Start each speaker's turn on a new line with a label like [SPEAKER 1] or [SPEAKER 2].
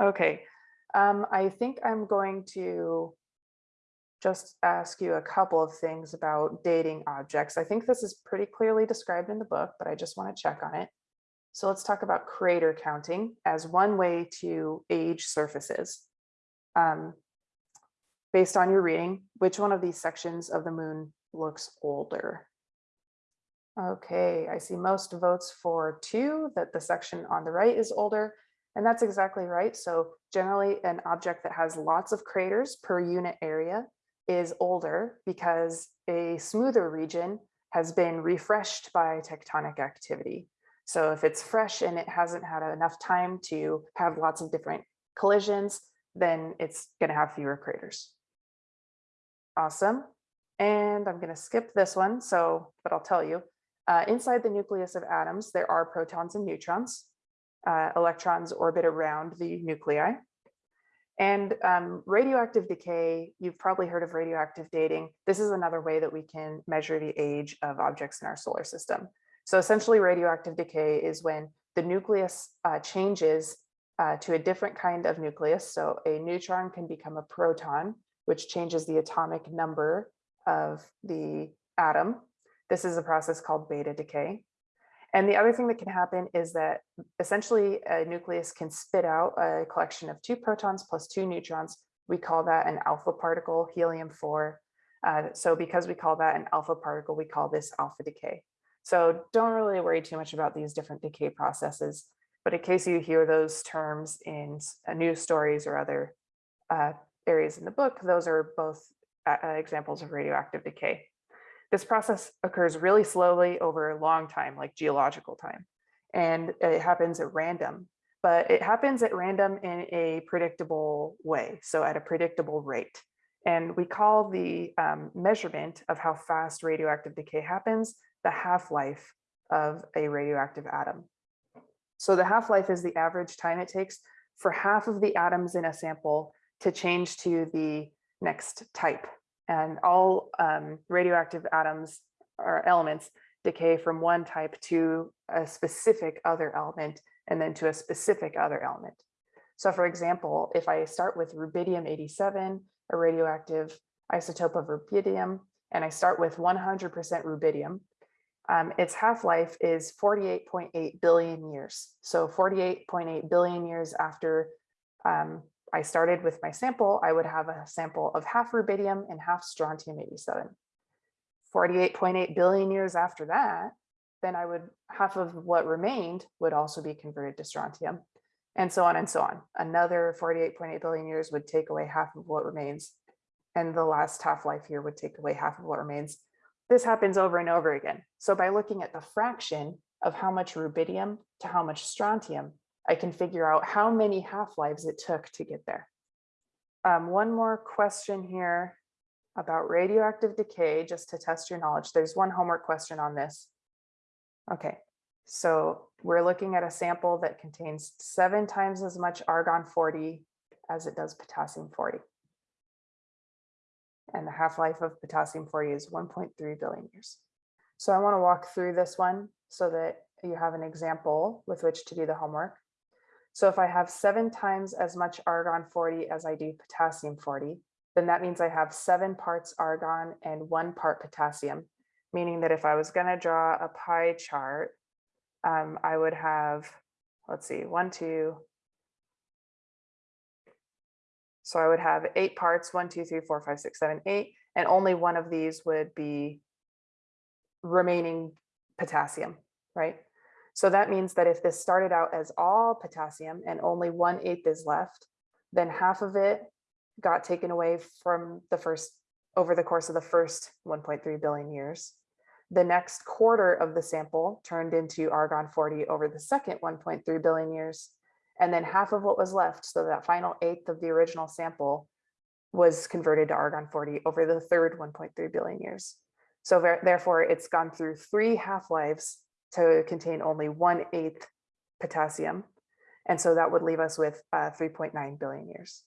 [SPEAKER 1] Okay, um, I think I'm going to just ask you a couple of things about dating objects. I think this is pretty clearly described in the book, but I just want to check on it. So let's talk about crater counting as one way to age surfaces. Um, based on your reading, which one of these sections of the moon looks older? Okay, I see most votes for two, that the section on the right is older. And that's exactly right. So generally an object that has lots of craters per unit area is older because a smoother region has been refreshed by tectonic activity. So if it's fresh and it hasn't had enough time to have lots of different collisions, then it's going to have fewer craters. Awesome. And I'm going to skip this one. So, but I'll tell you, uh, inside the nucleus of atoms, there are protons and neutrons uh, electrons orbit around the nuclei. And um, radioactive decay, you've probably heard of radioactive dating. This is another way that we can measure the age of objects in our solar system. So essentially radioactive decay is when the nucleus uh, changes uh, to a different kind of nucleus. So a neutron can become a proton, which changes the atomic number of the atom. This is a process called beta decay. And the other thing that can happen is that essentially a nucleus can spit out a collection of two protons plus two neutrons. We call that an alpha particle, helium-4. Uh, so because we call that an alpha particle, we call this alpha decay. So don't really worry too much about these different decay processes. But in case you hear those terms in uh, news stories or other uh, areas in the book, those are both uh, examples of radioactive decay. This process occurs really slowly over a long time, like geological time, and it happens at random, but it happens at random in a predictable way, so at a predictable rate. And we call the um, measurement of how fast radioactive decay happens the half-life of a radioactive atom. So the half-life is the average time it takes for half of the atoms in a sample to change to the next type and all um, radioactive atoms or elements decay from one type to a specific other element and then to a specific other element. So for example, if I start with rubidium-87, a radioactive isotope of rubidium, and I start with 100% rubidium, um, its half-life is 48.8 billion years. So 48.8 billion years after um, I started with my sample, I would have a sample of half rubidium and half strontium-87. 48.8 billion years after that, then I would, half of what remained would also be converted to strontium and so on and so on. Another 48.8 billion years would take away half of what remains. And the last half-life here would take away half of what remains. This happens over and over again. So by looking at the fraction of how much rubidium to how much strontium, I can figure out how many half-lives it took to get there. Um, one more question here about radioactive decay, just to test your knowledge. There's one homework question on this. Okay, so we're looking at a sample that contains seven times as much argon 40 as it does potassium 40. And the half-life of potassium 40 is 1.3 billion years. So I want to walk through this one so that you have an example with which to do the homework. So if I have seven times as much argon 40 as I do potassium 40, then that means I have seven parts argon and one part potassium, meaning that if I was going to draw a pie chart, um, I would have, let's see, one, two. So I would have eight parts, one, two, three, four, five, six, seven, eight, and only one of these would be remaining potassium, right? So that means that if this started out as all potassium and only one eighth is left, then half of it got taken away from the first over the course of the first 1.3 billion years. The next quarter of the sample turned into argon 40 over the second 1.3 billion years. And then half of what was left, so that final eighth of the original sample was converted to argon 40 over the third 1.3 billion years. So therefore, it's gone through three half-lives to contain only one eighth potassium. And so that would leave us with uh, 3.9 billion years.